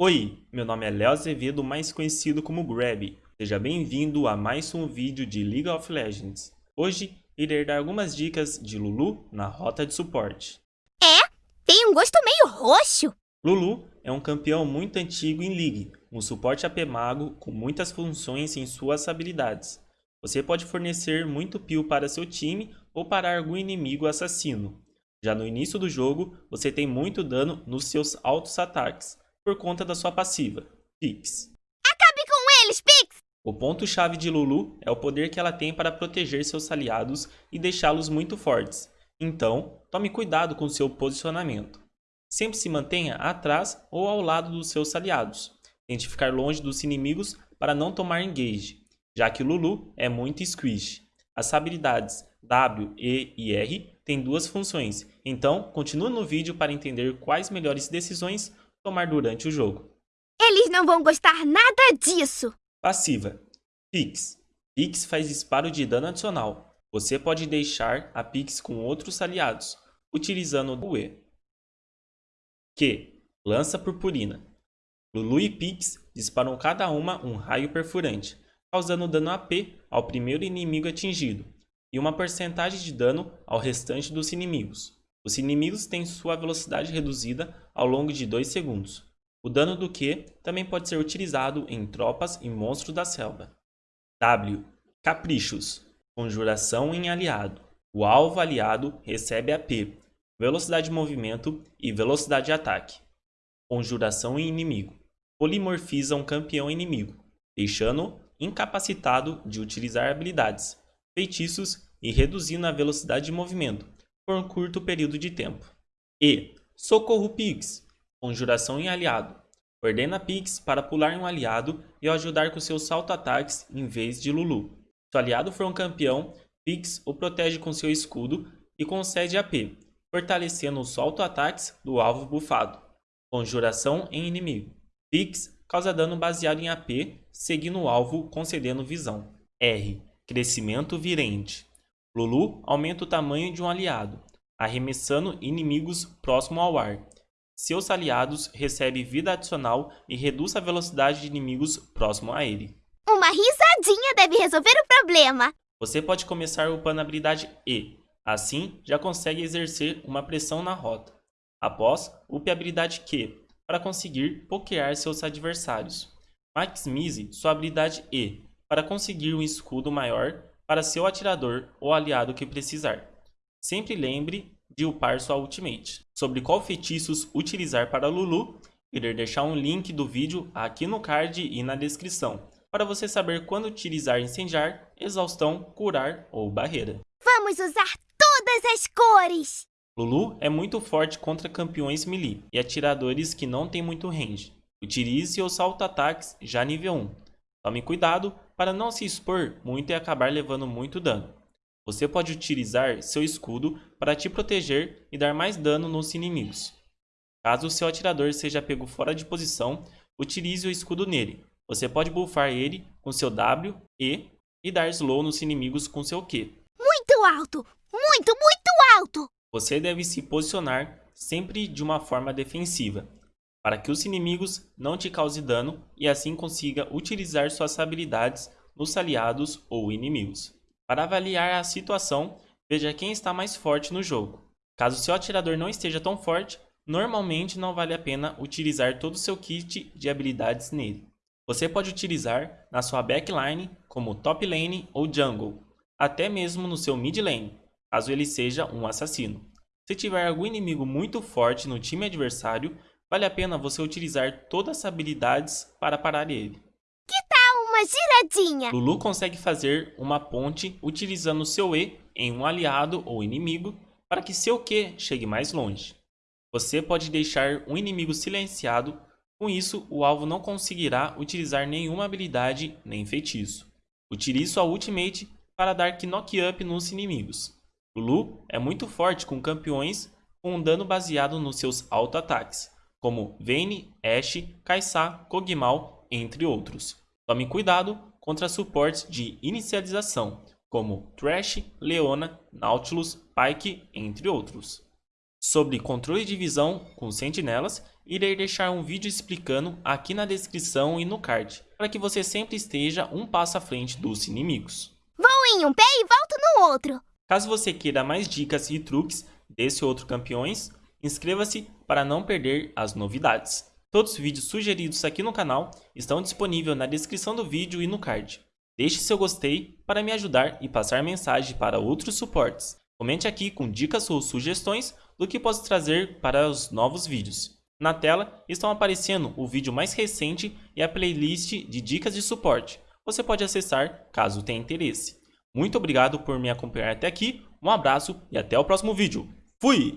Oi, meu nome é Léo Azevedo, mais conhecido como Grab. Seja bem-vindo a mais um vídeo de League of Legends. Hoje, irei dar algumas dicas de Lulu na rota de suporte. É, tem um gosto meio roxo. Lulu é um campeão muito antigo em League, um suporte AP mago com muitas funções em suas habilidades. Você pode fornecer muito peel para seu time ou parar algum inimigo assassino. Já no início do jogo, você tem muito dano nos seus altos ataques, por conta da sua passiva, Pix. Acabe com eles, Pix! O ponto-chave de Lulu é o poder que ela tem para proteger seus aliados e deixá-los muito fortes. Então, tome cuidado com seu posicionamento. Sempre se mantenha atrás ou ao lado dos seus aliados. Tente ficar longe dos inimigos para não tomar engage, já que Lulu é muito squish. As habilidades W, E e R têm duas funções, então continue no vídeo para entender quais melhores decisões tomar durante o jogo. Eles não vão gostar nada disso. Passiva. Pix. Pix faz disparo de dano adicional. Você pode deixar a Pix com outros aliados, utilizando o E. Q. Lança purpurina. Lulu e Pix disparam cada uma um raio perfurante, causando dano AP ao primeiro inimigo atingido, e uma porcentagem de dano ao restante dos inimigos. Os inimigos têm sua velocidade reduzida ao longo de 2 segundos. O dano do Q também pode ser utilizado em tropas e monstros da selva. W. Caprichos. Conjuração em aliado. O alvo aliado recebe AP, velocidade de movimento e velocidade de ataque. Conjuração em inimigo. Polimorfiza um campeão inimigo, deixando-o incapacitado de utilizar habilidades, feitiços e reduzindo a velocidade de movimento, por um curto período de tempo. E Socorro Pix, conjuração em aliado. Ordena Pix para pular em um aliado e o ajudar com seus salto-ataques em vez de Lulu. Se o aliado for um campeão, Pix o protege com seu escudo e concede AP, fortalecendo os salto-ataques do alvo bufado. Conjuração em inimigo. Pix causa dano baseado em AP, seguindo o alvo concedendo visão. R. Crescimento virente. Lulu aumenta o tamanho de um aliado, arremessando inimigos próximo ao ar. Seus aliados recebem vida adicional e reduz a velocidade de inimigos próximo a ele. Uma risadinha deve resolver o problema. Você pode começar upando a habilidade E, assim já consegue exercer uma pressão na rota. Após, upe a habilidade Q, para conseguir pokear seus adversários. Maximize sua habilidade E, para conseguir um escudo maior para seu atirador ou aliado que precisar. Sempre lembre de upar sua ultimate. Sobre qual feitiços utilizar para Lulu, irei deixar um link do vídeo aqui no card e na descrição, para você saber quando utilizar incendiar, exaustão, curar ou barreira. Vamos usar todas as cores! Lulu é muito forte contra campeões melee e atiradores que não têm muito range. Utilize seus salto-ataques já nível 1. Tome cuidado para não se expor muito e acabar levando muito dano. Você pode utilizar seu escudo para te proteger e dar mais dano nos inimigos. Caso o seu atirador seja pego fora de posição, utilize o escudo nele. Você pode buffar ele com seu W, E e dar slow nos inimigos com seu Q. Muito alto! Muito, muito alto! Você deve se posicionar sempre de uma forma defensiva, para que os inimigos não te causem dano e assim consiga utilizar suas habilidades nos aliados ou inimigos. Para avaliar a situação, veja quem está mais forte no jogo. Caso seu atirador não esteja tão forte, normalmente não vale a pena utilizar todo o seu kit de habilidades nele. Você pode utilizar na sua backline como top lane ou jungle, até mesmo no seu mid lane, caso ele seja um assassino. Se tiver algum inimigo muito forte no time adversário, vale a pena você utilizar todas as habilidades para parar ele. Que tal uma giradinha? Lulu consegue fazer uma ponte utilizando seu E em um aliado ou inimigo para que seu Q chegue mais longe. Você pode deixar um inimigo silenciado, com isso o alvo não conseguirá utilizar nenhuma habilidade nem feitiço. Utilize sua ultimate para dar knock up nos inimigos. Lulu é muito forte com campeões com um dano baseado nos seus auto-ataques, como Vayne, Ashe, Kai'Sa, Kog'Maw, entre outros. Tome cuidado contra suportes de inicialização, como Thresh, Leona, Nautilus, Pyke, entre outros. Sobre controle de visão com sentinelas, irei deixar um vídeo explicando aqui na descrição e no card, para que você sempre esteja um passo à frente dos inimigos. Vou em um pé e volto no outro. Caso você queira mais dicas e truques desse outro campeões, inscreva-se para não perder as novidades. Todos os vídeos sugeridos aqui no canal estão disponíveis na descrição do vídeo e no card. Deixe seu gostei para me ajudar e passar mensagem para outros suportes. Comente aqui com dicas ou sugestões do que posso trazer para os novos vídeos. Na tela estão aparecendo o vídeo mais recente e a playlist de dicas de suporte. Você pode acessar caso tenha interesse. Muito obrigado por me acompanhar até aqui, um abraço e até o próximo vídeo. Fui!